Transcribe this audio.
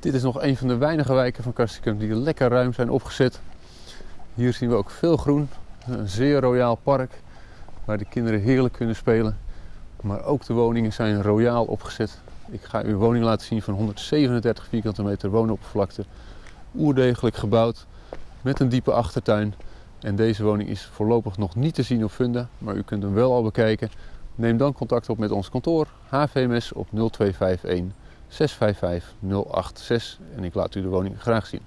Dit is nog een van de weinige wijken van Castricum die lekker ruim zijn opgezet. Hier zien we ook veel groen. Een zeer royaal park waar de kinderen heerlijk kunnen spelen. Maar ook de woningen zijn royaal opgezet. Ik ga u een woning laten zien van 137 vierkante meter woonoppervlakte. Oerdegelijk gebouwd met een diepe achtertuin. En deze woning is voorlopig nog niet te zien op Funda, maar u kunt hem wel al bekijken. Neem dan contact op met ons kantoor HVMS op 0251 655 086 en ik laat u de woning graag zien.